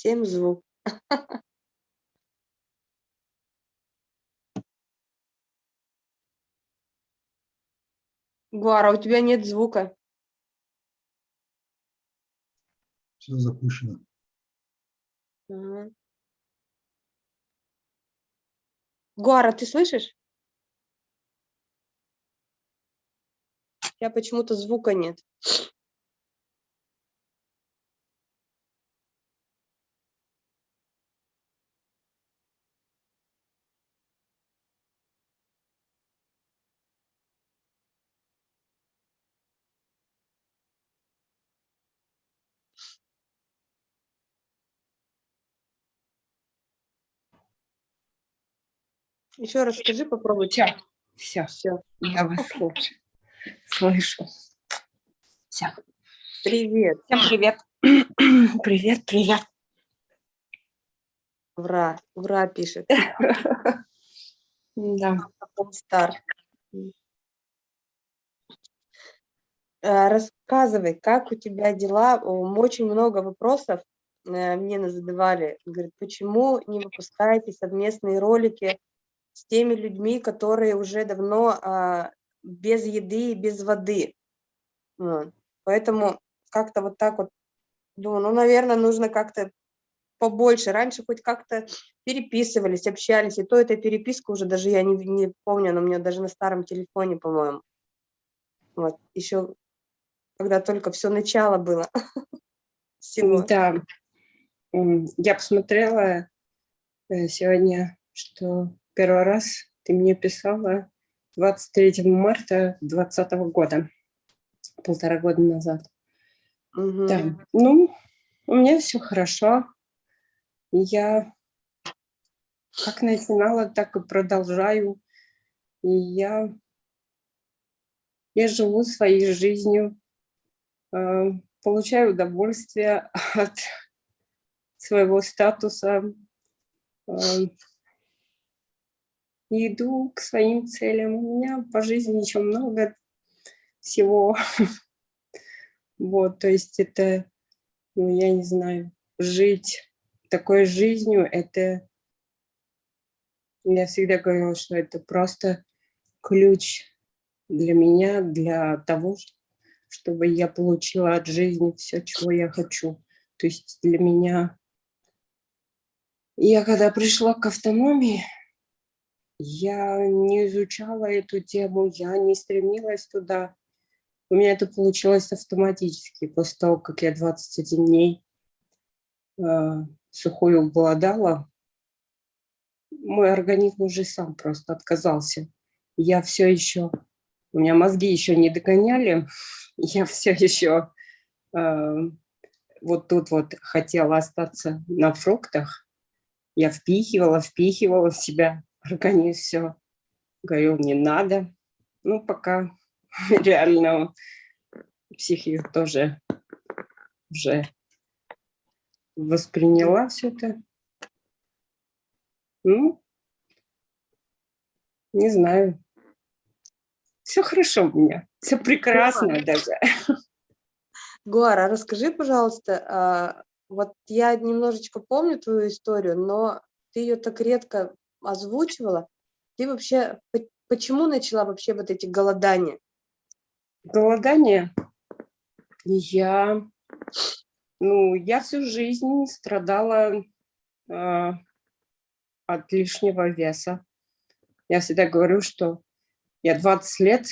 Всем звук. Гуара, у тебя нет звука. Все запущено. Ага. Гуара, ты слышишь? У тебя почему-то звука нет. Еще раз скажи, попробуй. Все, все, Все. я вас слушаю, слышу. Все. Привет. Всем привет. Привет, привет. Вра. Вра пишет. Да. Стар. Э, Рассказывай, как у тебя дела? Очень много вопросов э, мне задавали. Говорит, почему не выпускаете совместные ролики с теми людьми, которые уже давно а, без еды и без воды? Поэтому как-то вот так вот думаю, ну, наверное, нужно как-то побольше. Раньше хоть как-то переписывались, общались, и то эта переписка уже даже я не, не помню, она у меня даже на старом телефоне, по-моему. Вот, еще когда только все начало было всего. Да. Я посмотрела э, сегодня, что первый раз ты мне писала 23 марта 2020 года, полтора года назад. Мгм. Да, ну, у меня все хорошо. Я как начинала, так и продолжаю. И я, я живу своей жизнью, э, получаю удовольствие от своего статуса, э, и иду к своим целям. У меня по жизни еще много всего. Вот, то есть это, ну, я не знаю, жить такой жизнью, это, я всегда говорила, что это просто ключ для меня, для того, чтобы я получила от жизни все, чего я хочу. То есть для меня, я когда пришла к автономии, я не изучала эту тему, я не стремилась туда. У меня это получилось автоматически после того, как я 21 дней э, сухую голодала. Мой организм уже сам просто отказался. Я все еще, у меня мозги еще не догоняли, я все еще э, вот тут вот хотела остаться на фруктах. Я впихивала, впихивала в себя организм все. Говорил, не надо. Ну, пока реально психика тоже уже восприняла все это. Ну, не знаю. Все хорошо у меня, все прекрасно даже. Гуара, расскажи, пожалуйста, а, вот я немножечко помню твою историю, но ты ее так редко озвучивала. Ты вообще, по- почему начала вообще вот эти голодания? Голодание. Я, ну, я всю жизнь страдала а, от лишнего веса. Я всегда говорю, что я 20 лет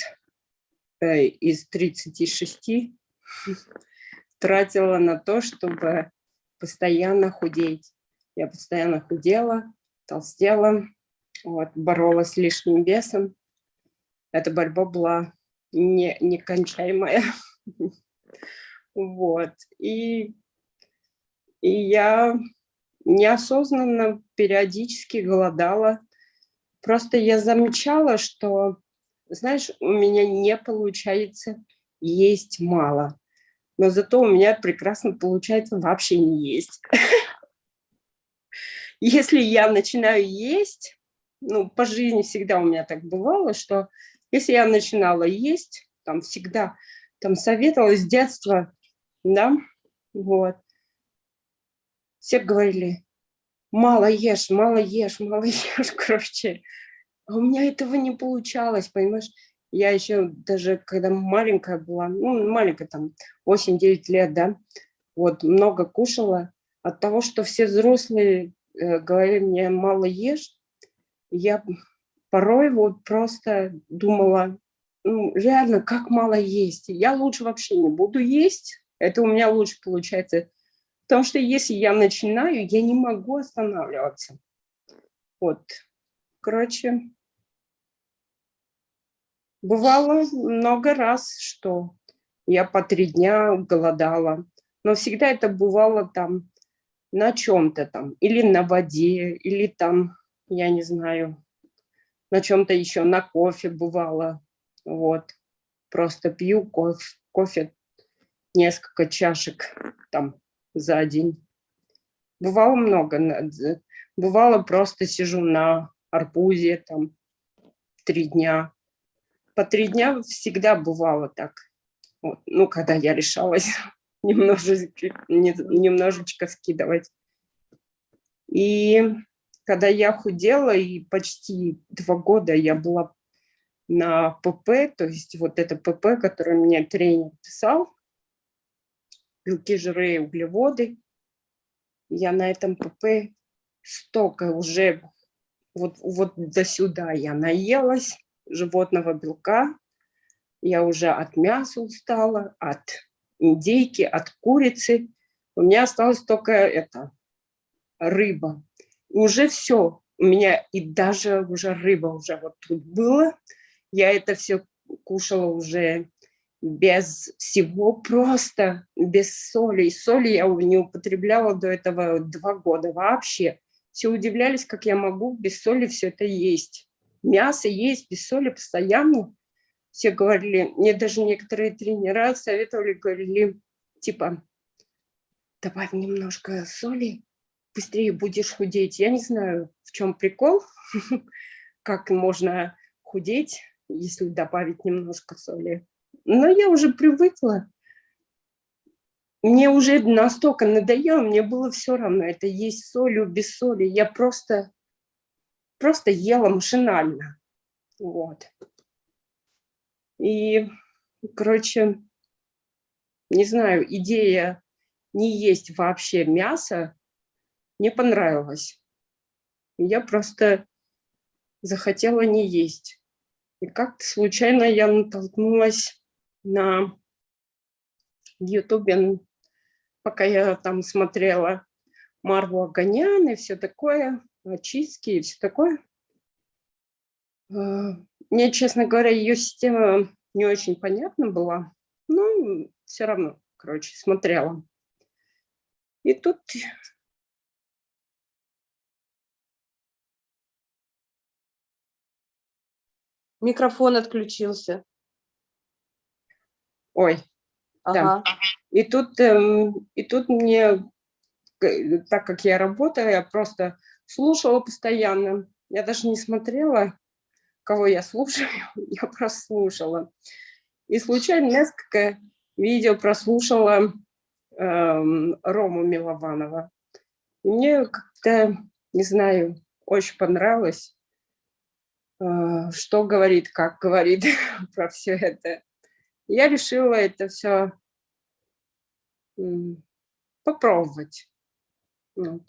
э, из 36 тратила на то, чтобы постоянно худеть. Я постоянно худела, толстела, вот, боролась с лишним весом. Эта борьба была не, некончаемая. Вот. И, и я неосознанно периодически голодала. Просто я замечала, что, знаешь, у меня не получается есть мало. Но зато у меня прекрасно получается вообще не есть. Если я начинаю есть, ну, по жизни всегда у меня так бывало, что если я начинала есть, там всегда, там советовала с детства, да, вот. все говорили, мало ешь, мало ешь, мало ешь, короче. А у меня этого не получалось, понимаешь? Я еще даже, когда маленькая была, ну, маленькая там, 8-9 лет, да, вот, много кушала. От того, что все взрослые говорили мне, мало ешь, я порой вот просто думала, ну, реально, как мало есть. Я лучше вообще не буду есть, это у меня лучше получается. Потому что если я начинаю, я не могу останавливаться. Вот, короче, Бывало много раз, что я по три дня голодала, но всегда это бывало там на чем-то там, или на воде, или там, я не знаю, на чем-то еще, на кофе бывало, вот. Просто пью кофе, кофе несколько чашек там за день. Бывало много, бывало просто сижу на арбузе там три дня, по три дня всегда бывало так. Вот. Ну, когда я решалась немножечко, немножечко скидывать. И когда я худела, и почти два года я была на ПП, то есть вот это ПП, которое мне тренер писал, белки, жиры углеводы, я на этом ПП столько уже, вот, вот до сюда я наелась, животного белка. Я уже от мяса устала, от индейки, от курицы. У меня осталось только это, рыба. И уже все. У меня и даже уже рыба уже вот тут было. Я это все кушала уже без всего, просто без соли. И соли я не употребляла до этого два года вообще. Все удивлялись, как я могу без соли все это есть мясо есть без соли постоянно. Все говорили, мне даже некоторые тренера советовали, говорили, типа, добавь немножко соли, быстрее будешь худеть. Я не знаю, в чем прикол, как можно худеть, если добавить немножко соли. Но я уже привыкла. Мне уже настолько надоело, мне было все равно, это есть солью, без соли. Я просто просто ела машинально. Вот. И, короче, не знаю, идея не есть вообще мясо не понравилась. Я просто захотела не есть. И как-то случайно я натолкнулась на Ютубе, пока я там смотрела Марву Аганян и все такое очистки и все такое. Мне, честно говоря, ее система не очень понятна была, но все равно, короче, смотрела. И тут Микрофон отключился. Ой, ага. да. И тут, эм, и тут мне, так как я работаю, я просто слушала постоянно. Я даже не смотрела, кого я слушаю, я прослушала. И случайно несколько видео прослушала э, Рому Милованова. И мне как-то, не знаю, очень понравилось, э, что говорит, как говорит про все это. Я решила это все попробовать. Вот.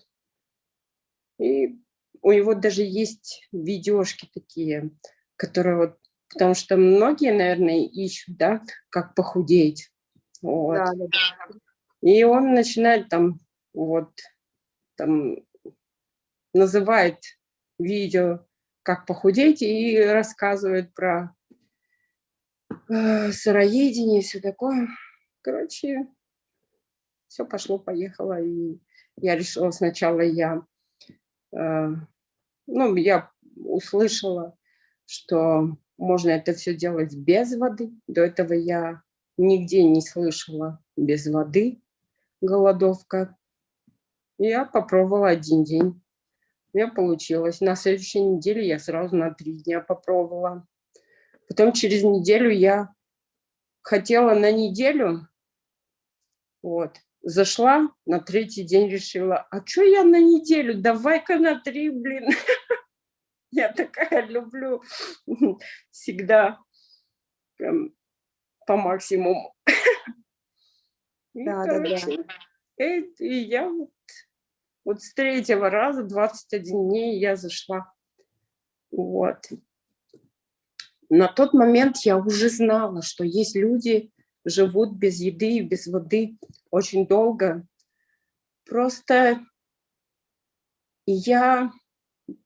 И у него даже есть видюшки такие, которые вот, потому что многие, наверное, ищут, да, как похудеть. Вот. Да, да, да. И он начинает там, вот, там, называет видео, как похудеть, и рассказывает про э, сыроедение и все такое. Короче, все пошло-поехало, и я решила сначала я ну, я услышала, что можно это все делать без воды. До этого я нигде не слышала без воды голодовка. Я попробовала один день. У меня получилось. На следующей неделе я сразу на три дня попробовала. Потом через неделю я хотела на неделю. Вот. Зашла, на третий день решила, а что я на неделю, давай-ка на три, блин. Я такая люблю всегда прям по максимуму. И, Да, да, да. короче, э, и я вот, вот с третьего раза, 21 дней я зашла. Вот. На тот момент я уже знала, что есть люди, живут без еды и без воды очень долго. Просто я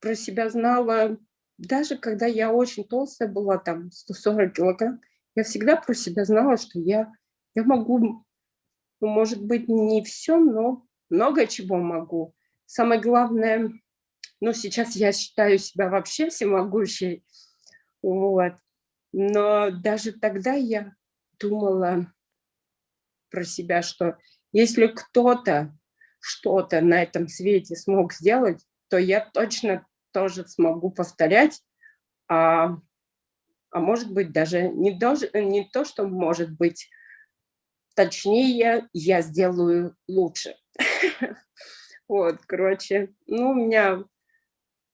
про себя знала, даже когда я очень толстая была, там 140 килограмм, я всегда про себя знала, что я, я могу, ну, может быть, не все, но много чего могу. Самое главное, ну, сейчас я считаю себя вообще всемогущей, вот. Но даже тогда я думала про себя, что если кто-то что-то на этом свете смог сделать, то я точно тоже смогу повторять, а, а может быть даже не, даже не то, что может быть, точнее я сделаю лучше. Вот, короче, ну, у меня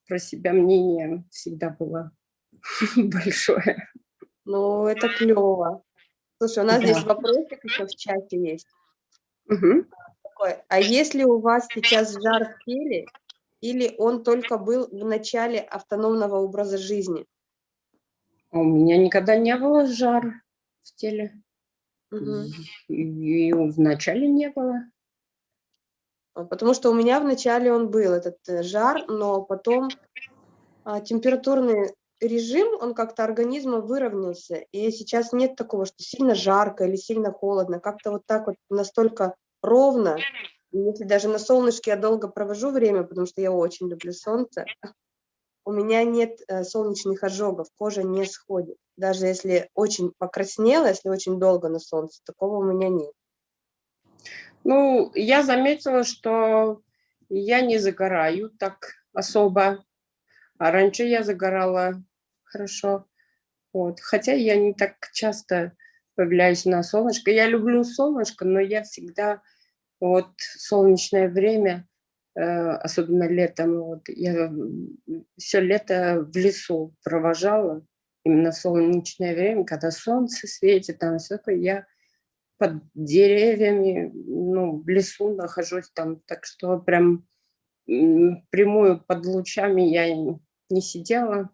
про себя мнение всегда было большое. Ну, это клево. Слушай, у нас Да. здесь вопросик еще в чате есть. Мгм. Такой, а если у вас сейчас жар в теле, или он только был в начале автономного образа жизни? А У меня никогда не было жара в теле. Мгм. И, и вначале не было. А, Потому что у меня вначале он был, этот э, жар, но потом а, температурный режим, он как-то организма выровнялся, и сейчас нет такого, что сильно жарко или сильно холодно, как-то вот так вот настолько ровно, если даже на солнышке я долго провожу время, потому что я очень люблю солнце, у меня нет э, солнечных ожогов, кожа не сходит, даже если очень покраснела, если очень долго на солнце, такого у меня нет. Ну, я заметила, что я не загораю так особо. А раньше я загорала хорошо. Вот. Хотя я не так часто появляюсь на солнышко. Я люблю солнышко, но я всегда вот солнечное время, э, особенно летом, вот, я все лето в лесу провожала, именно солнечное время, когда солнце светит, там все такое, я под деревьями, ну, в лесу нахожусь там, так что прям прямую под лучами я не сидела.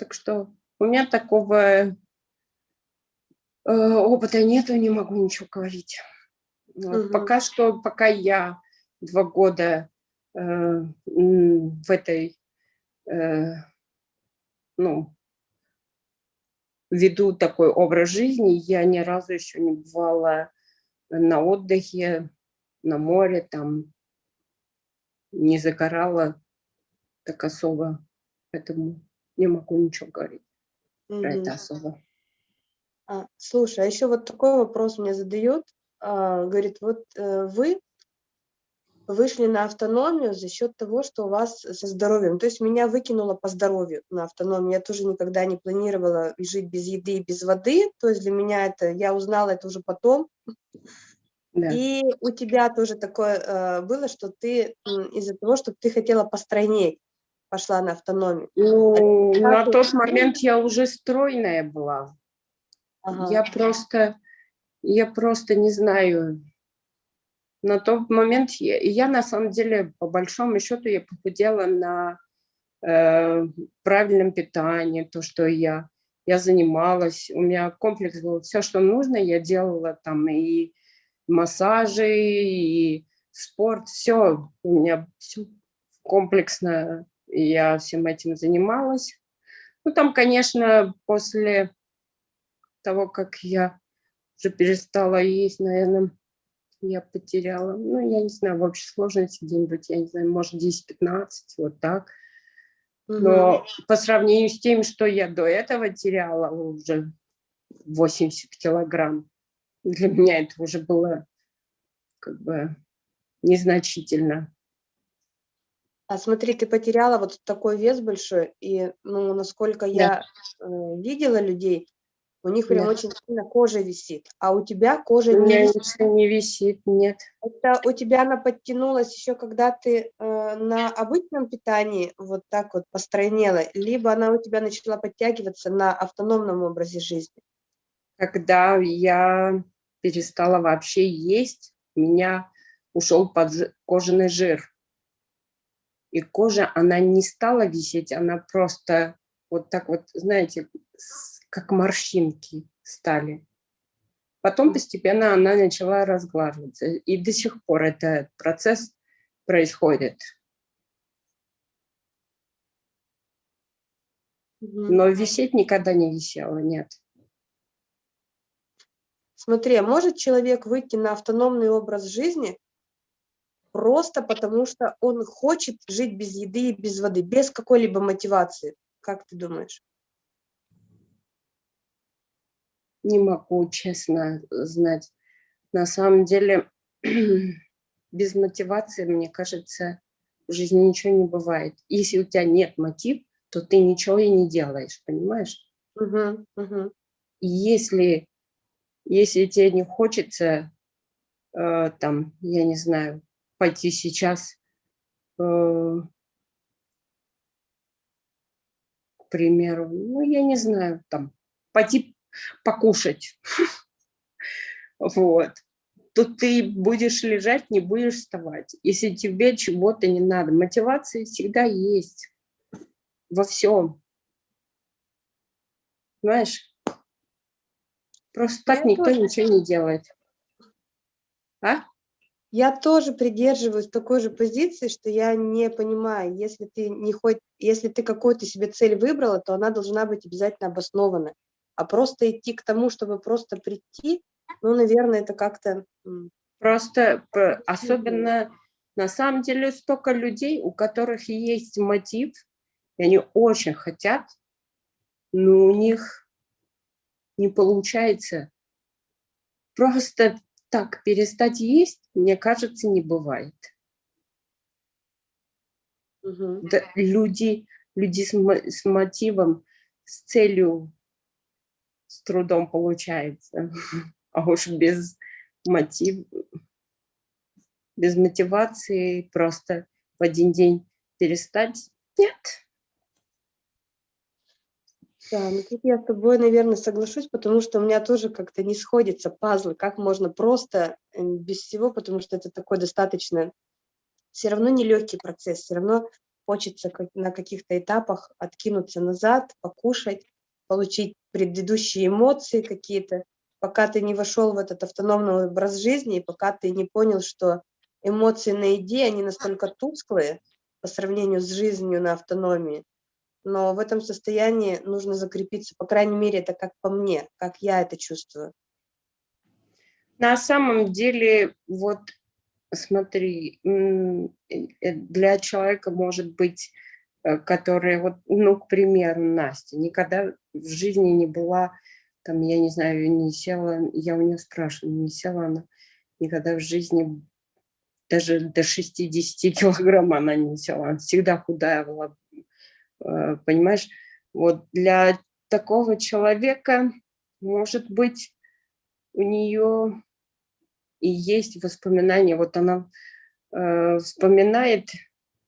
Так что у меня такого э, опыта нету, не могу ничего говорить. Вот, Мгм. Пока что, пока я два года э, в этой, э, ну, веду такой образ жизни, я ни разу еще не бывала на отдыхе, на море, там, не загорала так особо, поэтому не могу ничего говорить про Мгм. это особо. А, слушай, а еще вот такой вопрос мне задают. А, говорит, вот э, вы вышли на автономию за счет того, что у вас со здоровьем. То есть меня выкинуло по здоровью на автономию. Я тоже никогда не планировала жить без еды и без воды. То есть для меня это, я узнала это уже потом. Да. И у тебя тоже такое э, было, что ты из-за того, что ты хотела постройнеть, пошла на автономию. Ну, как на тот момент я уже стройная была. Ага. Я просто, я просто не знаю. На тот момент я, я на самом деле, по большому счету, я похудела на э, правильном питании, то, что я, я занималась, у меня комплекс был, все, что нужно, я делала там и массажи, и спорт, все, у меня все комплексно, я всем этим занималась. Ну, там, конечно, после того, как я уже перестала есть, наверное, я потеряла, ну, я не знаю, в общей сложности где-нибудь, я не знаю, может, 10-15, вот так. Но по сравнению с тем, что я до этого теряла уже 80 килограмм, для меня это уже было как бы незначительно. А смотри, ты потеряла вот такой вес большой, и, ну, насколько я э, видела людей, У них прям Нет. очень сильно кожа висит, а у тебя кожа У не висит. ничего не висит, нет. Это у тебя она подтянулась еще, когда ты э, на обычном питании вот так вот постройнела, либо она у тебя начала подтягиваться на автономном образе жизни? Когда я перестала вообще есть, у меня ушел под кожаный жир. И кожа, она не стала висеть, она просто вот так вот, знаете, как морщинки стали. Потом постепенно она начала разглаживаться. И до сих пор этот процесс происходит. Но висеть никогда не висела, нет. Смотри, а может человек выйти на автономный образ жизни просто потому, что он хочет жить без еды и без воды, без какой-либо мотивации? Как ты думаешь? Не могу, честно, знать. На самом деле, без мотивации, мне кажется, в жизни ничего не бывает. Если у тебя нет мотив, то ты ничего и не делаешь, понимаешь? Мгм, мгм. И если, если тебе не хочется, э, там, я не знаю, пойти сейчас, э, к примеру, ну, я не знаю, там, пойти покушать, вот, то ты будешь лежать, не будешь вставать. Если тебе чего-то не надо, мотивация всегда есть во всем. Знаешь? Просто так Я никто тоже. ничего не делает. А? Я тоже придерживаюсь такой же позиции, что я не понимаю, если ты не хоть, если ты какую-то себе цель выбрала, то она должна быть обязательно обоснована. А просто идти к тому, чтобы просто прийти, ну, наверное, это как-то... Просто особенно на самом деле столько людей, у которых есть мотив, и они очень хотят, но у них не получается. Просто так перестать есть, мне кажется, не бывает. мгм. Да, люди, люди с, с мотивом, с целью с трудом получается. А уж без мотив, без мотивации просто в один день перестать, нет. Да, ну тут я с тобой, наверное, соглашусь, потому что у меня тоже как-то не сходятся пазлы, как можно просто без всего, потому что это такой достаточно, все равно нелегкий процесс, все равно хочется на каких-то этапах откинуться назад, покушать, получить предыдущие эмоции какие-то, пока ты не вошел в этот автономный образ жизни, и пока ты не понял, что эмоции на еде, они настолько тусклые по сравнению с жизнью на автономии, но в этом состоянии нужно закрепиться, по крайней мере, это как по мне, как я это чувствую. На самом деле, вот смотри, э, э, для человека может быть, э, который, вот, ну, к примеру, Настя, никогда в жизни не была, там, я не знаю, не села, я у нее спрашиваю, не села она никогда в жизни, даже до 60 килограмм она не села, она всегда худая была, понимаешь? Вот для такого человека, может быть, у нее и есть воспоминания. Вот она э, вспоминает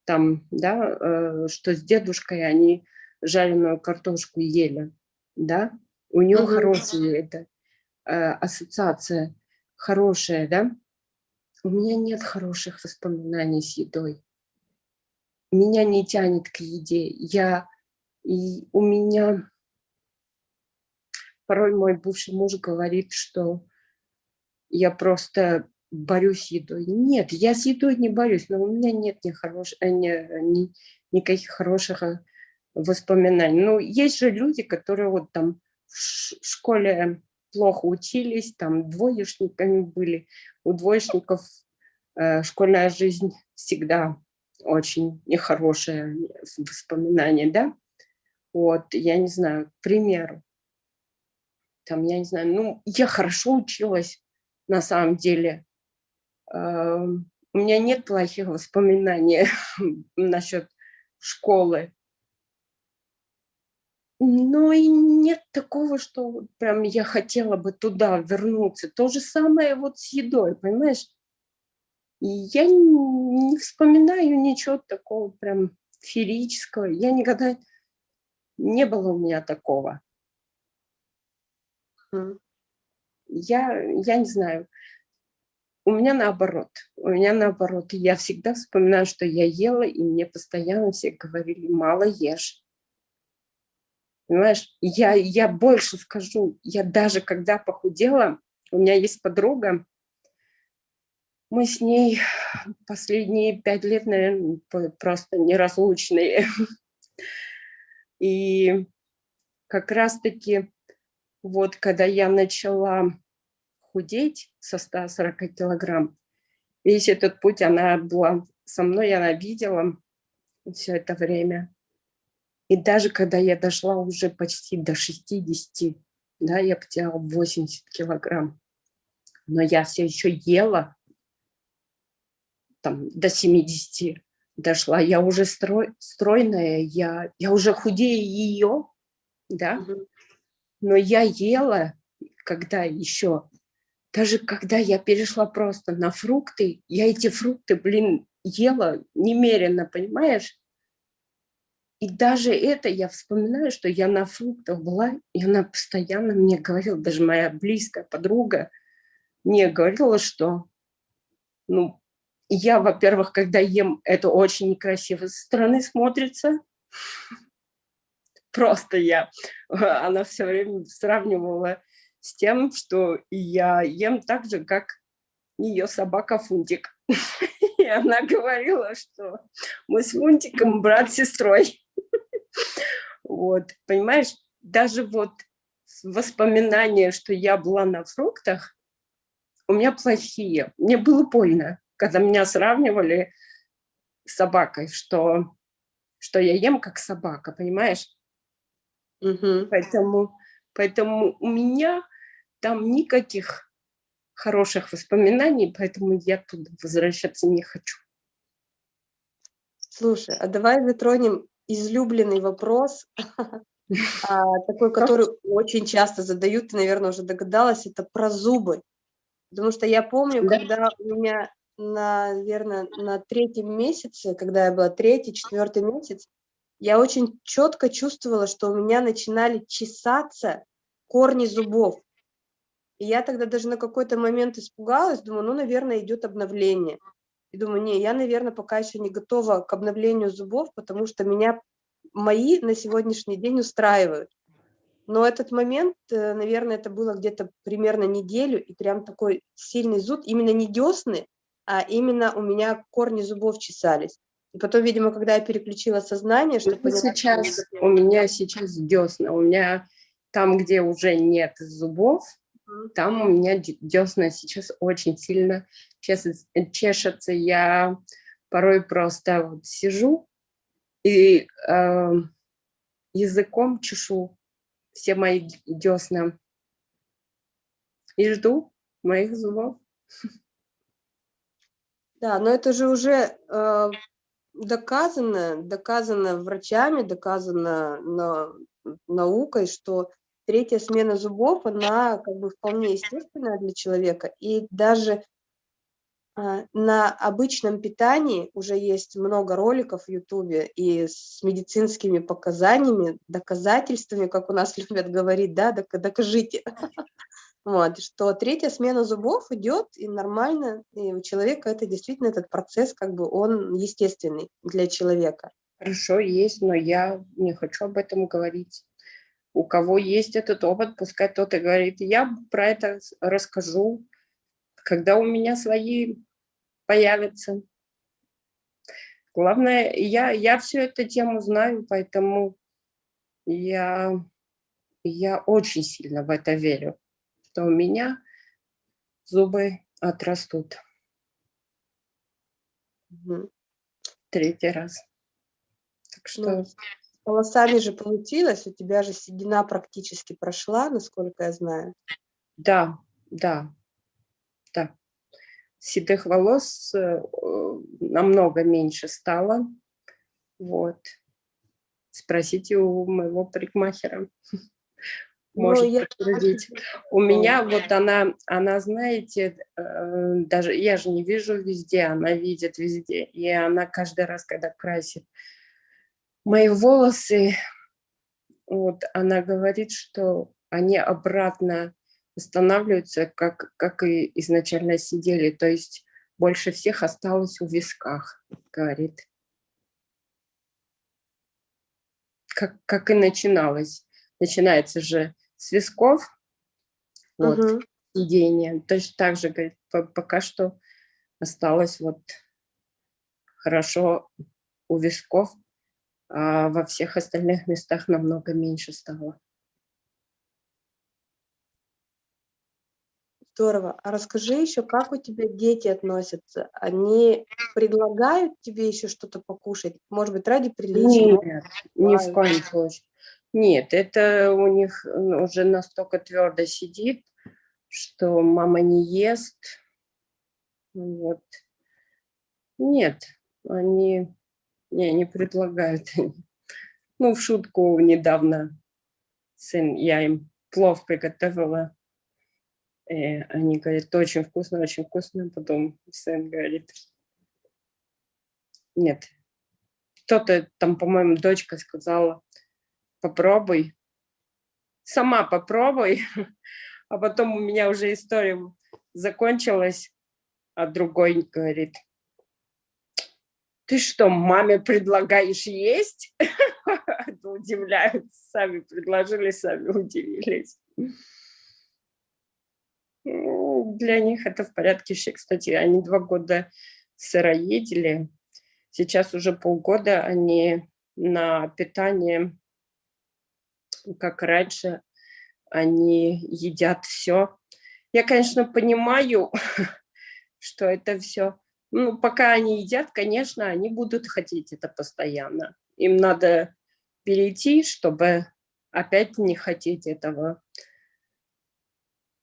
там, да, э, что с дедушкой они жареную картошку ели, да. У нее Мгм. хорошая это э, ассоциация, хорошая, да. У меня нет хороших воспоминаний с едой. Меня не тянет к еде. Я и у меня порой мой бывший муж говорит, что я просто борюсь с едой. Нет, я с едой не борюсь, но у меня нет ни хорош, э, ни- ни- никаких хороших э, воспоминаний. Ну, есть же люди, которые вот там в школе плохо учились, там двоечниками были. У двоечников э, школьная жизнь всегда очень нехорошее воспоминание, да? Вот, я не знаю, к примеру, там, я не знаю, ну, я хорошо училась, на самом деле. Ам, У меня нет плохих воспоминаний насчет школы. Но и нет такого, что прям я хотела бы туда вернуться. То же самое вот с едой, понимаешь? И я не, вспоминаю ничего такого прям феерического. Я никогда... Не было у меня такого. Я, я не знаю. У меня наоборот. У меня наоборот. Я всегда вспоминаю, что я ела, и мне постоянно все говорили, мало ешь. Понимаешь, я, я больше скажу, я даже когда похудела, у меня есть подруга, мы с ней последние пять лет, наверное, просто неразлучные. И как раз-таки вот когда я начала худеть со 140 килограмм, весь этот путь она была со мной, она видела все это время. И даже когда я дошла уже почти до 60, да, я потеряла 80 килограмм, но я все еще ела, там, до 70 дошла, я уже строй, стройная, я, я уже худее ее, да, но я ела, когда еще, даже когда я перешла просто на фрукты, я эти фрукты, блин, ела немерено, понимаешь? И даже это я вспоминаю, что я на фруктах была, и она постоянно мне говорила, даже моя близкая подруга мне говорила, что, ну, я, во-первых, когда ем, это очень некрасиво со стороны смотрится. Просто я, она все время сравнивала с тем, что я ем так же, как ее собака Фунтик. И она говорила, что мы с Фунтиком брат с сестрой. Вот, понимаешь, даже вот воспоминания, что я была на фруктах, у меня плохие. Мне было больно, когда меня сравнивали с собакой, что, что я ем как собака, понимаешь? Мгм. Поэтому, поэтому у меня там никаких хороших воспоминаний, поэтому я туда возвращаться не хочу. Слушай, а давай затронем излюбленный вопрос, а, такой, который очень часто задают, ты, наверное, уже догадалась, это про зубы. Потому что я помню, Да. когда у меня, наверное, на третьем месяце, когда я была третий, четвертый месяц, я очень четко чувствовала, что у меня начинали чесаться корни зубов. И я тогда даже на какой-то момент испугалась, думаю, ну, наверное, идет обновление. И думаю, не, я, наверное, пока еще не готова к обновлению зубов, потому что меня мои на сегодняшний день устраивают. Но этот момент, э, наверное, это было где-то примерно неделю, и прям такой сильный зуд, именно не десны, а именно у меня корни зубов чесались. И потом, видимо, когда я переключила сознание, что Ну, поняла, что сейчас готова. у меня сейчас десна, у меня там, где уже нет зубов, Мгм. там у меня десна сейчас очень сильно чес- чешутся. Я порой просто вот сижу и э, языком чешу все мои десна и жду моих зубов. Да, но это же уже э, доказано, доказано врачами, доказано на- наукой, что третья смена зубов, она как бы вполне естественная для человека. И даже а, на обычном питании уже есть много роликов в Ютубе и с медицинскими показаниями, доказательствами, как у нас любят говорить, да, «Дока- докажите. Вот, что третья смена зубов идет и нормально, и у человека это действительно этот процесс, как бы он естественный для человека. Хорошо, есть, но я не хочу об этом говорить. У кого есть этот опыт, пускай тот и говорит. Я про это расскажу, когда у меня свои появятся. Главное, я, я всю эту тему знаю, поэтому я, я очень сильно в это верю, что у меня зубы отрастут третий раз. Так что Ну, с волосами же получилось, у тебя же седина практически прошла, насколько я знаю. Да, да, да. Седых волос э, намного меньше стало. Вот. Спросите у моего парикмахера. Ну, Может я подтвердить. У меня вот она, она, знаете, э, даже я же не вижу везде, она видит везде. И она каждый раз, когда красит мои волосы, вот она говорит, что они обратно восстанавливаются, как, как и изначально сидели. То есть больше всех осталось у висках, говорит. Как, как и начиналось. Начинается же с висков, вот, Мгм. сидение. Точно так же, говорит, по- пока что осталось вот хорошо у висков, а во всех остальных местах намного меньше стало. Здорово. А расскажи еще, как у тебя дети относятся? Они предлагают тебе еще что-то покушать? Может быть, ради приличия? Нет, ни в коем случае. Нет, это у них м, уже настолько твердо сидит, что мама не ест. Вот. Нет, они не, не предлагают. Ну, в шутку недавно сын, я им плов приготовила. И они говорят, очень вкусно, очень вкусно. Потом сын говорит, нет. Кто-то там, по-моему, дочка сказала, попробуй. Сама попробуй. А потом у меня уже история закончилась, а другой говорит, ты что, маме предлагаешь есть? Удивляются, сами предложили, сами удивились. Ну, Для них это в порядке вещей. Кстати, они два года сыроедели. Сейчас уже полгода они на питание, как раньше, они едят все. Я, конечно, понимаю, что это все. Ну, пока они едят, конечно, они будут хотеть это постоянно. Им надо перейти, чтобы опять не хотеть этого.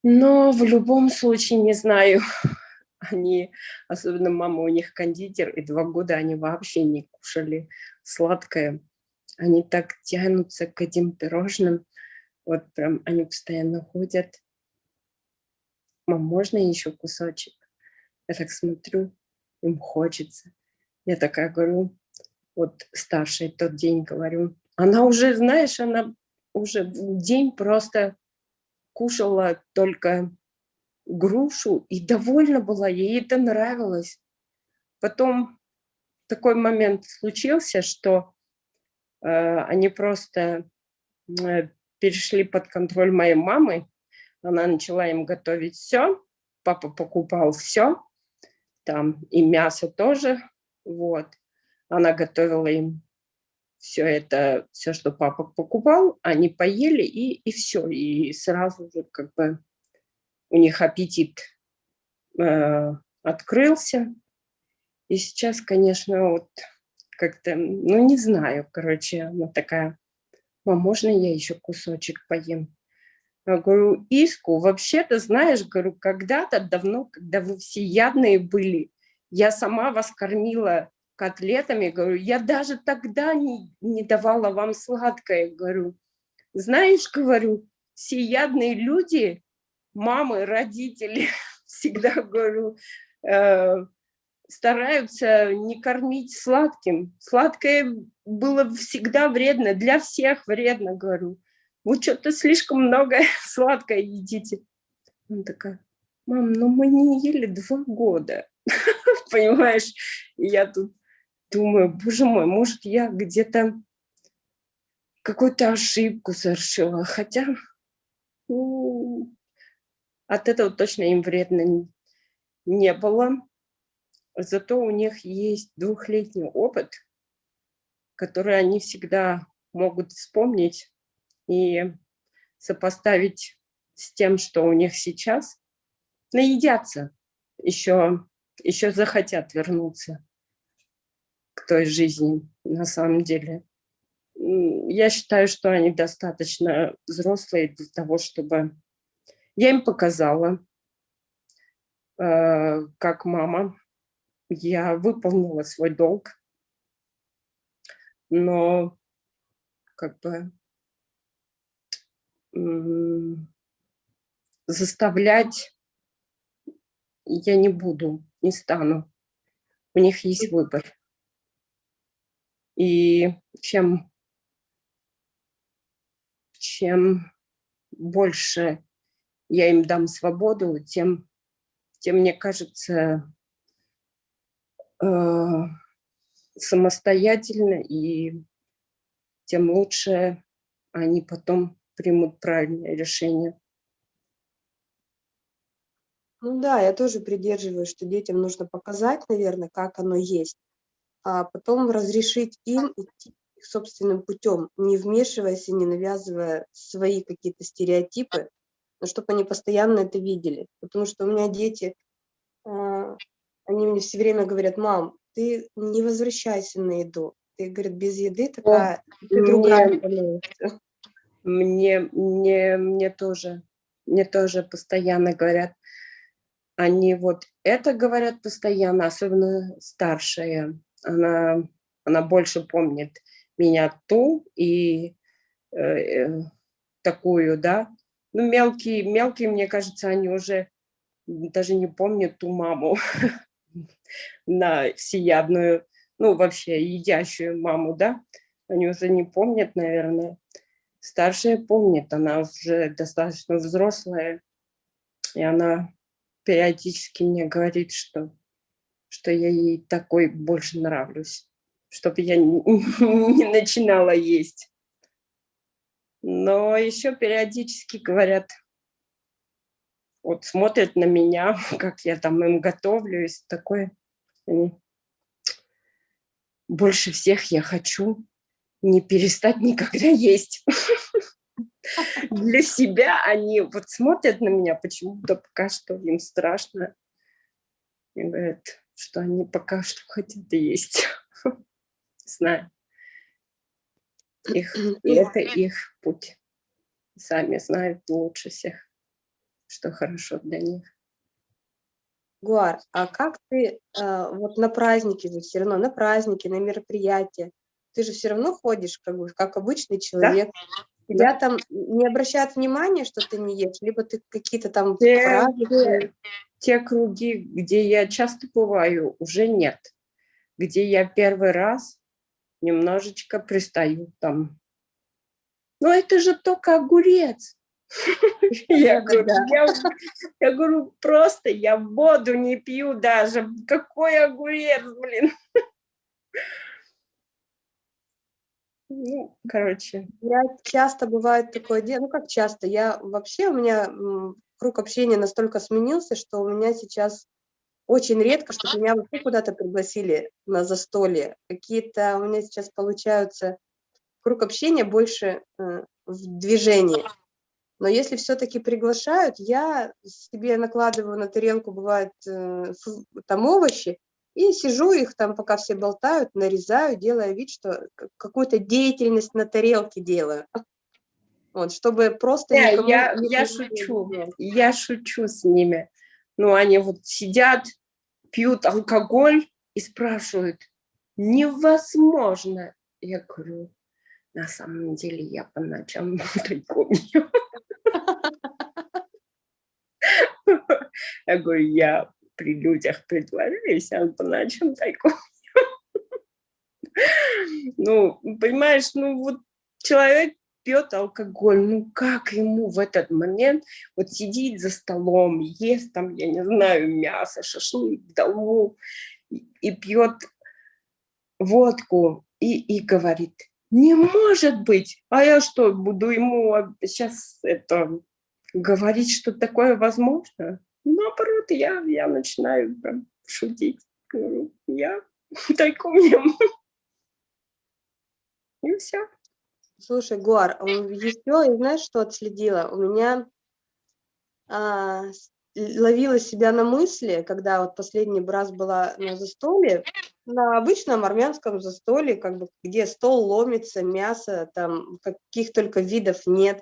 Но в любом случае, не знаю, они, особенно мама у них кондитер, и два года они вообще не кушали сладкое. Они так тянутся к этим пирожным. Вот прям они постоянно ходят. Мам, можно еще кусочек? Я так смотрю, им хочется. Я такая говорю, вот старший тот день говорю, она уже, знаешь, она уже день просто кушала только грушу и довольна была, ей это нравилось. Потом такой момент случился, что они просто э, перешли под контроль моей мамы. Она начала им готовить все, папа покупал все, там и мясо тоже, вот. Она готовила им все это, все, что папа покупал, они поели и, и все, и сразу же как бы у них аппетит э, открылся. И сейчас, конечно, вот как-то, ну не знаю, короче, она такая, мам, можно я еще кусочек поем? Я говорю, Иску, вообще-то, знаешь, говорю, когда-то давно, когда вы все ядные были, я сама вас кормила котлетами, говорю, я даже тогда не, не давала вам сладкое, говорю. Знаешь, говорю, все ядные люди, мамы, родители, всегда, говорю, э, стараются не кормить сладким. Сладкое было всегда вредно, для всех вредно, говорю. Вы что-то слишком много сладкое едите. Она такая, мам, ну мы не ели два года, понимаешь? Я тут думаю, боже мой, может, я где-то какую-то ошибку совершила, хотя ну, от этого точно им вредно не было. Зато у них есть двухлетний опыт, который они всегда могут вспомнить и сопоставить с тем, что у них сейчас, наедятся, еще, еще захотят вернуться к той жизни на самом деле. Я считаю, что они достаточно взрослые для того, чтобы... Я им показала, э, как мама, я выполнила свой долг, но как бы заставлять я не буду, не стану. У них есть выбор. И чем, чем больше я им дам свободу, тем, тем мне кажется, самостоятельно, и тем лучше они потом примут правильное решение. Ну да, я тоже придерживаюсь, что детям нужно показать, наверное, как оно есть, а потом разрешить им идти их собственным путем, не вмешиваясь и не навязывая свои какие-то стереотипы, но чтобы они постоянно это видели. Потому что у меня дети, а, они мне все время говорят, мам, ты не возвращайся на еду. Ты, говорит, без еды такая, О, ты другая мне, мне, мне, мне тоже, мне тоже постоянно говорят, они вот это говорят постоянно, особенно старшая. Она, она больше помнит меня ту и э, э, такую, да. Ну, мелкие, мелкие, мне кажется, они уже даже не помнят ту маму на всеядную, ну, вообще едящую маму, да. Они уже не помнят, наверное. Старшая помнит, она уже достаточно взрослая, и она периодически мне говорит, что, что я ей такой больше нравлюсь, чтобы я не, не начинала есть. Но еще периодически говорят, вот смотрят на меня, как я там им готовлю, и такое. Они, больше всех я хочу не перестать никогда есть. для себя они вот смотрят на меня почему-то пока что им страшно. И говорят, что они пока что хотят есть. Знаю. Их, и это их путь. Сами знают лучше всех, что хорошо для них. Гуар, а как ты э, вот на праздники же все равно, на праздники, на мероприятия, ты же все равно ходишь как бы как обычный человек, да? Тебя да. там не обращают внимания, что ты не ешь, либо ты какие-то там те, фразы... те, те круги, где я часто бываю, уже нет. Где я первый раз немножечко пристаю там. Но это же только огурец. Я говорю, просто я воду не пью даже. Какой огурец, блин. Ну, короче. Я часто бывает такое дело, ну как часто, я вообще, у меня круг общения настолько сменился, что у меня сейчас очень редко, чтобы меня вообще куда-то пригласили на застолье. Какие-то у меня сейчас получаются круг общения больше э, в движении. Но если все-таки приглашают, я себе накладываю на тарелку, бывает, э, там овощи, и сижу их там, пока все болтают, нарезаю, делая вид, что какую-то деятельность на тарелке делаю. Вот, чтобы просто yeah, никому... Я, я шучу, я шучу с ними. Ну, они вот сидят, пьют алкоголь и спрашивают, невозможно. Я говорю, на самом деле я по ночам тайком Я говорю, я при людях притворились, а по ночам тайком. Ну, понимаешь, ну вот человек пьет алкоголь, ну как ему в этот момент вот сидит за столом, ест там, я не знаю, мясо, шашлык, долму, и пьет водку и, и говорит, не может быть, а я что, буду ему сейчас это говорить, что такое возможно? Наоборот, я, я начинаю прям шутить. Говорю, я тайком ем. И все. Слушай, Гуар, еще, и знаешь, что отследила? У меня а, ловила себя на мысли, когда вот последний раз была на застолье, на обычном армянском застолье, как бы, где стол ломится, мясо, там каких только видов нет.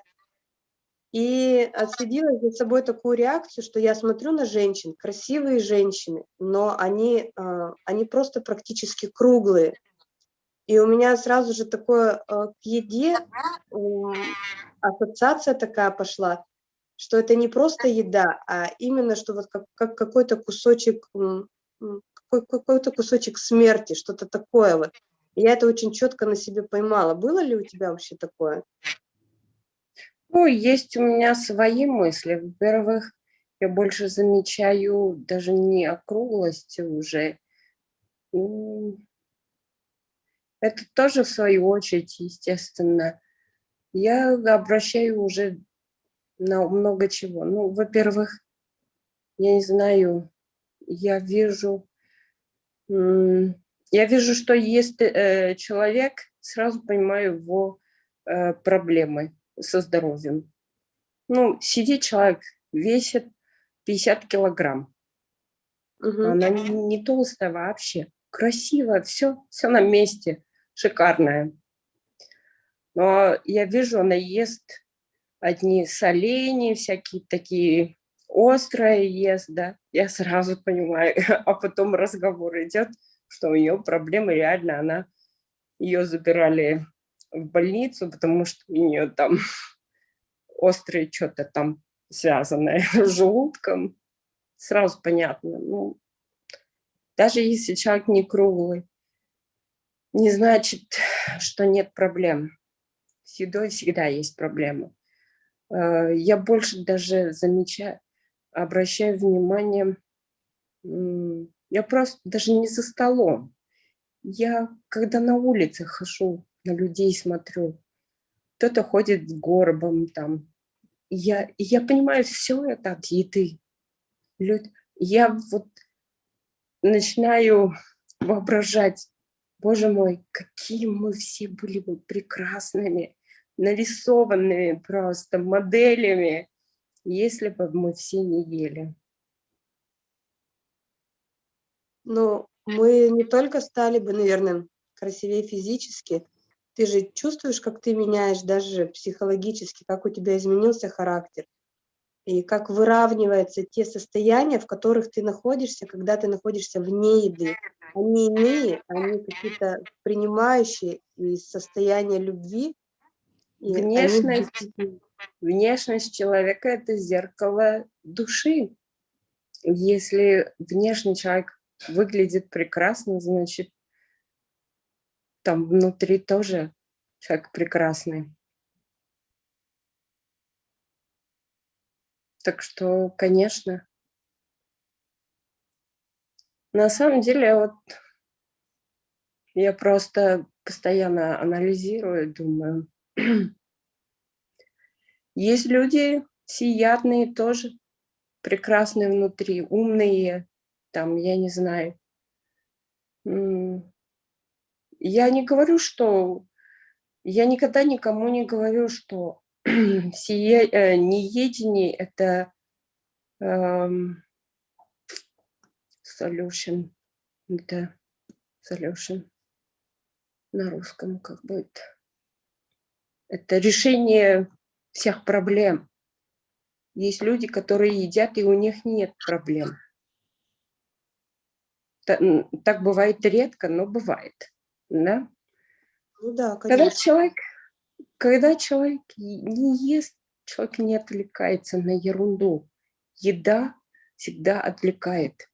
И отследила за собой такую реакцию, что я смотрю на женщин, красивые женщины, но они, а, они просто практически круглые. И у меня сразу же такое э, к еде ассоциация такая пошла, что это не просто еда, а именно, что вот как, как какой-то кусочек, какой-то кусочек смерти, что-то такое вот. Я это очень четко на себе поймала. Было ли у тебя вообще такое? Ну, есть у меня свои мысли. Во-первых, я больше замечаю даже не округлости уже. М, Это тоже в свою очередь, естественно. Я обращаю уже на много чего. Ну, во-первых, я не знаю, я вижу, я вижу, что есть э, человек, сразу понимаю его э, проблемы со здоровьем. Ну, сидит человек, весит 50 килограмм. Мгм. Она не, не толстая вообще, красивая, все, все на месте, шикарная. Но я вижу, она ест одни соленья, всякие такие острые ест, да, я сразу понимаю, а потом разговор идет, что у нее проблемы реально, она, ее забирали в больницу, потому что у нее там острое что-то там связанное с желудком, сразу понятно, ну, даже если человек не круглый, не значит, что нет проблем. С едой всегда есть проблемы. Э, Я больше даже замечаю, обращаю внимание, я просто даже не за столом. Я, когда на улице хожу, на людей смотрю, кто-то ходит с горбом там. Я, я понимаю, все это от еды. Люд- Я вот начинаю воображать, боже мой, какие мы все были бы прекрасными, нарисованными просто моделями, если бы мы все не ели. Ну, мы не только стали бы, наверное, красивее физически, ты же чувствуешь, как ты меняешь даже психологически, как у тебя изменился характер, и как выравниваются те состояния, в которых ты находишься, когда ты находишься вне еды. Они иные, они какие-то принимающие из состояния любви. и они Внешность, действительно- внешность человека – это зеркало души. Если внешний человек выглядит прекрасно, значит, там внутри тоже человек прекрасный. Так что, конечно, на самом деле, вот я просто постоянно анализирую, думаю, есть люди всеядные тоже, прекрасные внутри, умные, там, я не знаю. Я не говорю, что... Я никогда никому не говорю, что сие, э, неедение – это эм, solution. Это solution на русском как будет. Это решение всех проблем. Есть люди, которые едят, и у них нет проблем. Так бывает редко, но бывает. Да? Ну да, Когда конечно. человек, когда человек не ест, человек не отвлекается на ерунду. Еда всегда отвлекает.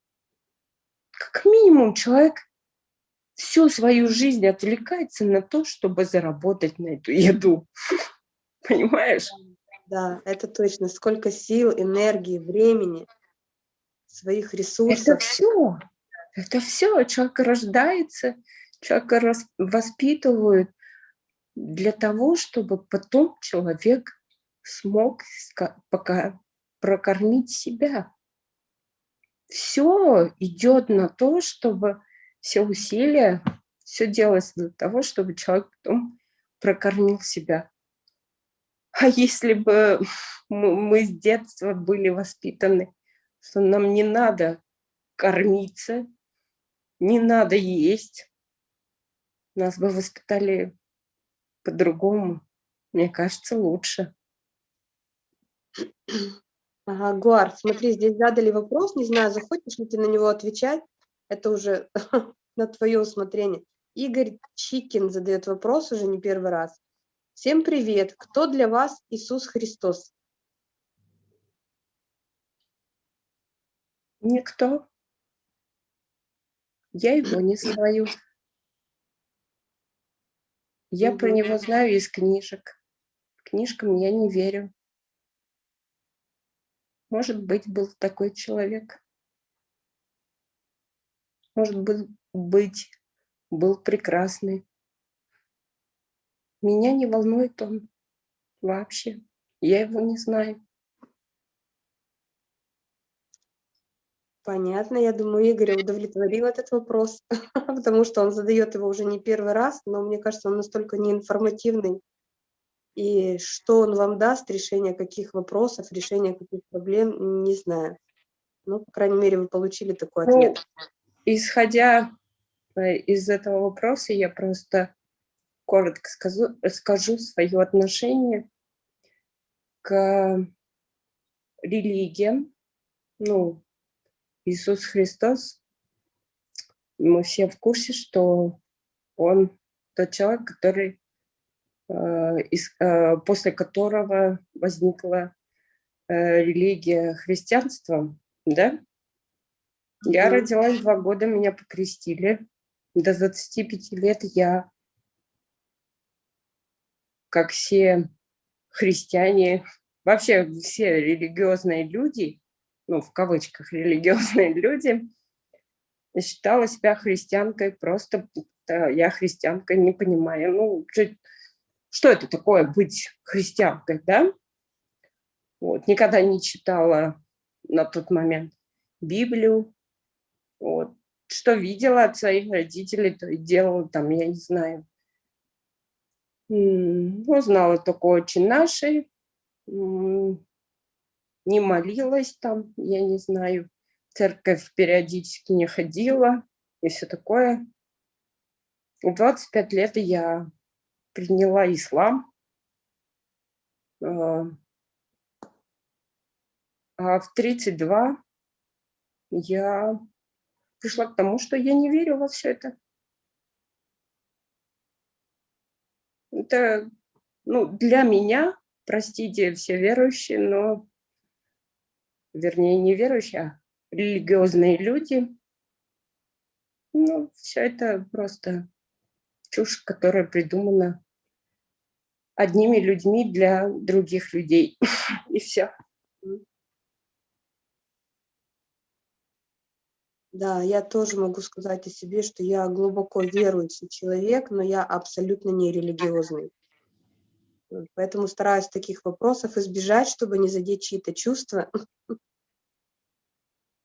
Как минимум человек всю свою жизнь отвлекается на то, чтобы заработать на эту еду. Понимаешь? Да, это точно. Сколько сил, энергии, времени, своих Это ресурсов. все. Это все. Человек рождается, человека воспитывают для того, чтобы потом человек смог пока прокормить себя. Все идет на то, чтобы все усилия, все делается для того, чтобы человек потом прокормил себя. А если бы мы с детства были воспитаны, что нам не надо кормиться, не надо есть, нас бы воспитали по-другому, мне кажется, лучше. Ага, Гуар, смотри, здесь задали вопрос, не знаю, захочешь ли ты на него отвечать, это уже на твое усмотрение. Игорь Чикин задает вопрос уже не первый раз. Всем привет. Кто для вас Иисус Христос? Никто. Я его не знаю. Я про него знаю из книжек. Книжкам я не верю. Может быть, был такой человек. Может быть, был прекрасный. Меня не волнует он вообще. Я его не знаю. Понятно, я думаю, Игорь удовлетворил этот вопрос, потому что он задает его уже не первый раз, но мне кажется, он настолько неинформативный. И что он вам даст, решение каких вопросов, решение каких проблем, не знаю. Ну, по крайней мере, вы получили такой ну, ответ. Исходя э, из этого вопроса, я просто коротко скажу, скажу свое отношение к религиям, ну, Иисус Христос, мы все в курсе, что Он тот человек, который, э, э, после которого возникла э, религия христианства, да? Я родилась два года, меня покрестили. До 25 лет я, как все христиане, вообще все религиозные люди, ну, в кавычках, религиозные люди, считала себя христианкой, просто я христианка, не понимаю, ну, что это такое быть христианкой, да? Вот, никогда не читала на тот момент Библию, вот. Что видела от своих родителей, то и делала там, я не знаю. Ну, знала только очень наши, не молилась там, я не знаю, церковь периодически не ходила и все такое. В 25 лет я приняла ислам. А, а в 32 я пришла к тому, что я не верю во все это. Это ну, для меня, простите все верующие, но вернее, не верующие, а религиозные люди. Ну, все это просто чушь, которая придумана одними людьми для других людей. И все. Да, я тоже могу сказать о себе, что я глубоко верующий человек, но я абсолютно не религиозный. Поэтому стараюсь таких вопросов избежать, чтобы не задеть чьи-то чувства,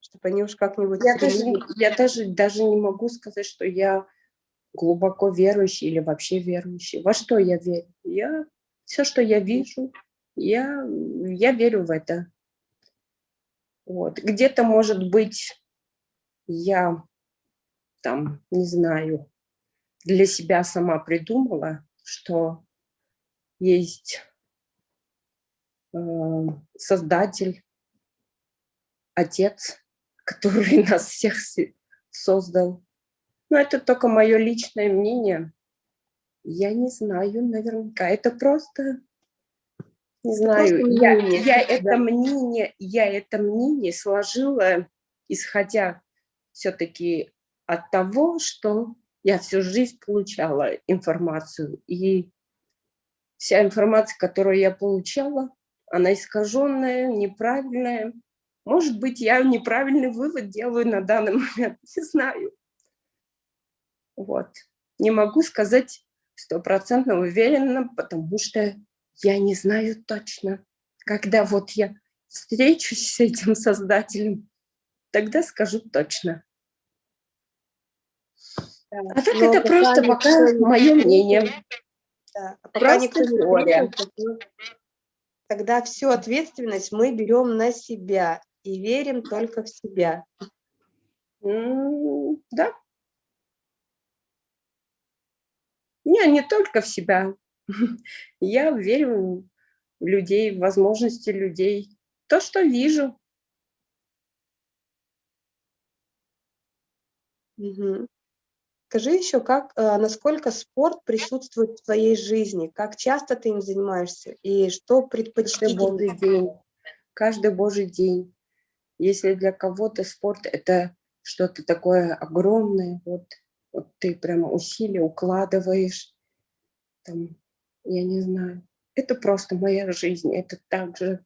чтобы они уж как-нибудь... Я, даже, я даже, даже не могу сказать, что я глубоко верующий или вообще верующий. Во что я верю? Я, все, что я вижу, я, я верю в это. Вот. Где-то, может быть, я там, не знаю, для себя сама придумала, что есть э, Создатель, Отец, который нас всех создал. Но это только мое личное мнение. Я не знаю наверняка. Это просто, не знаю, просто я, я, это мнение, я это мнение сложила, исходя все-таки от того, что я всю жизнь получала информацию. И вся информация, которую я получала, она искаженная, неправильная. Может быть, я неправильный вывод делаю на данный момент, не знаю. Вот. Не могу сказать стопроцентно уверенно, потому что я не знаю точно. Когда вот я встречусь с этим создателем, тогда скажу точно. Да. А так это просто пока мое мнение. А Просто теория. Тогда всю ответственность мы берем на себя и верим только в себя. да. Не, не только в себя. Я верю в людей, в возможности людей. То, что вижу. Угу. Скажи еще, как, э, насколько спорт присутствует в твоей жизни, как часто ты им занимаешься и что Каждый предпочтительнее? божий день. Каждый божий день. Если для кого-то спорт это что-то такое огромное, вот, вот ты прям усилия укладываешь, там, я не знаю, это просто моя жизнь, это так же,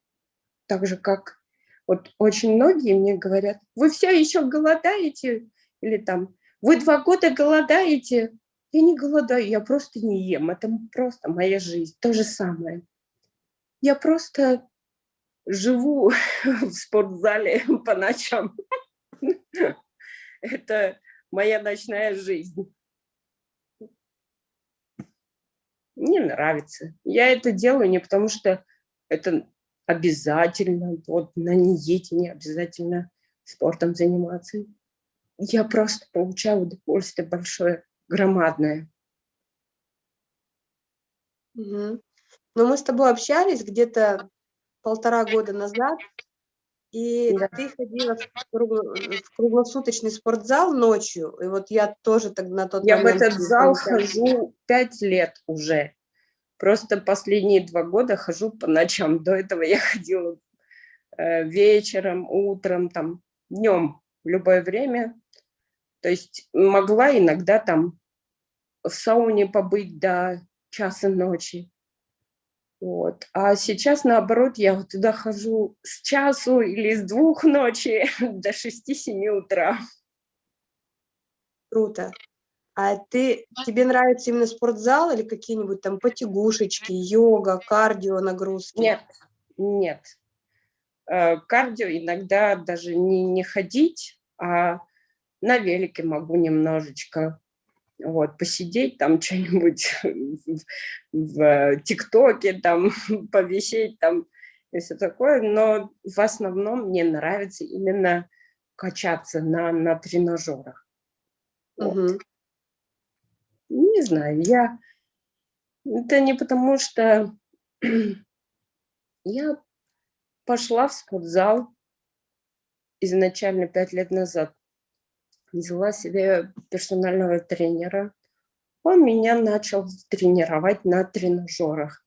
так же, как вот очень многие мне говорят, вы все еще голодаете, или там, вы два года голодаете, я не голодаю, я просто не ем, это просто моя жизнь, то же самое. Я просто живу в спортзале по ночам. Это моя ночная жизнь. Мне нравится. Я это делаю не потому, что это обязательно, вот на диете не обязательно спортом заниматься. Я просто получаю удовольствие большое, громадное. Мгм. Ну, мы с тобой общались где-то полтора года назад, и Да. ты ходила в кругло- в круглосуточный спортзал ночью, и вот я тоже тогда на тот Я в момент... этот зал хожу пять лет уже. Просто последние два года хожу по ночам. До этого я ходила э, вечером, утром, там, днем, в любое время. То есть могла иногда там в сауне побыть до часа ночи. Вот. А сейчас, наоборот, я вот туда хожу с часу или с двух ночи до 6-7 утра. Круто. А ты, тебе нравится именно спортзал или какие-нибудь там потягушечки, йога, кардио нагрузки? Нет, нет. Э, Кардио иногда даже не, не ходить, а на велике могу немножечко вот, посидеть там что-нибудь в, ТикТоке, там повисеть там и все такое, но в основном мне нравится именно качаться на, на тренажерах. Вот. Мгм. Не знаю, я... Это не потому, что я пошла в спортзал изначально пять лет назад. Взяла себе персонального тренера. Он меня начал тренировать на тренажерах.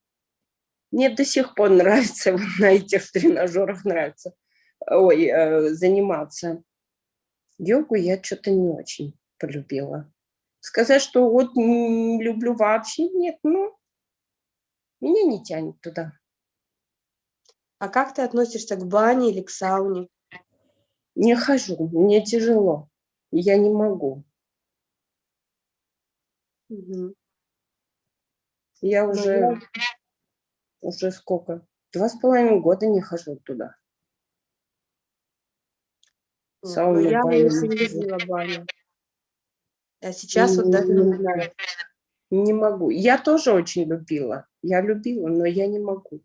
Мне до сих пор нравится вот на этих тренажерах нравится ой, э, заниматься. Йогу я что-то не очень полюбила. Сказать, что вот не люблю вообще, нет, ну, меня не тянет туда. А как ты относишься к бане или к сауне? Не хожу, мне тяжело, я не могу. Мгм. Я Ну, уже, я- уже сколько? Два с половиной года не хожу туда. Сауну, ну, я баню не любила баню. А сейчас вот даже не знаю. Не могу. Я тоже очень любила. Я любила, но я не могу.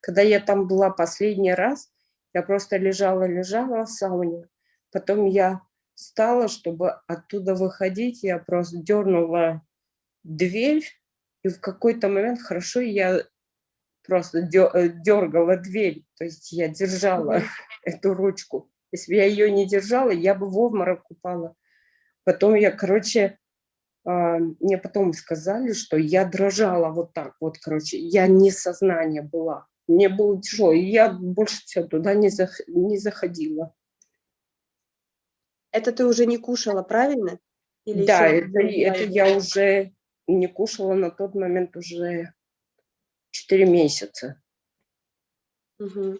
Когда я там была последний раз, я просто лежала-лежала в сауне. Потом я встала, чтобы оттуда выходить, я просто дернула дверь, и в какой-то момент, хорошо, я просто дергала дверь, то есть я держала эту ручку. Если бы я ее не держала, я бы в обморок упала. Потом я, короче, а, мне потом сказали, что я дрожала вот так вот, короче, я не сознание была. Мне было тяжело, и я больше всего туда не, зах- не заходила. Это ты уже не кушала, правильно? Или да, это, это я уже не кушала на тот момент уже 4 месяца. Мгм.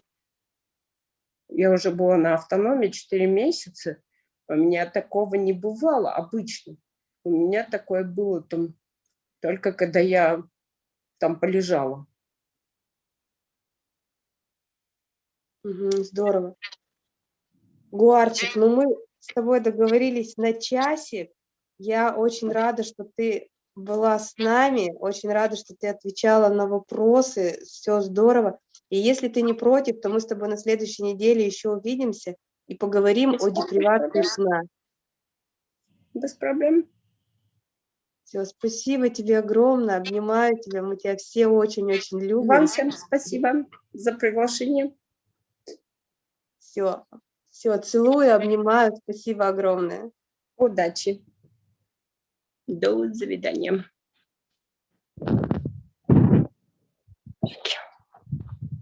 Я уже была на автономии 4 месяца. У меня такого не бывало обычно. У меня такое было там только когда я там полежала. Мгм, здорово. Гуарчик, ну мы с тобой договорились на часик. Я очень рада, что ты была с нами, очень рада, что ты отвечала на вопросы, все здорово. И если ты не против, то мы с тобой на следующей неделе еще увидимся и поговорим Без о депривации сна. Без проблем. Все, спасибо тебе огромное, обнимаю тебя, мы тебя все очень-очень Вам любим. всем спасибо за приглашение. Все, все, целую, обнимаю. Спасибо огромное. Удачи. До свидания. Thank you.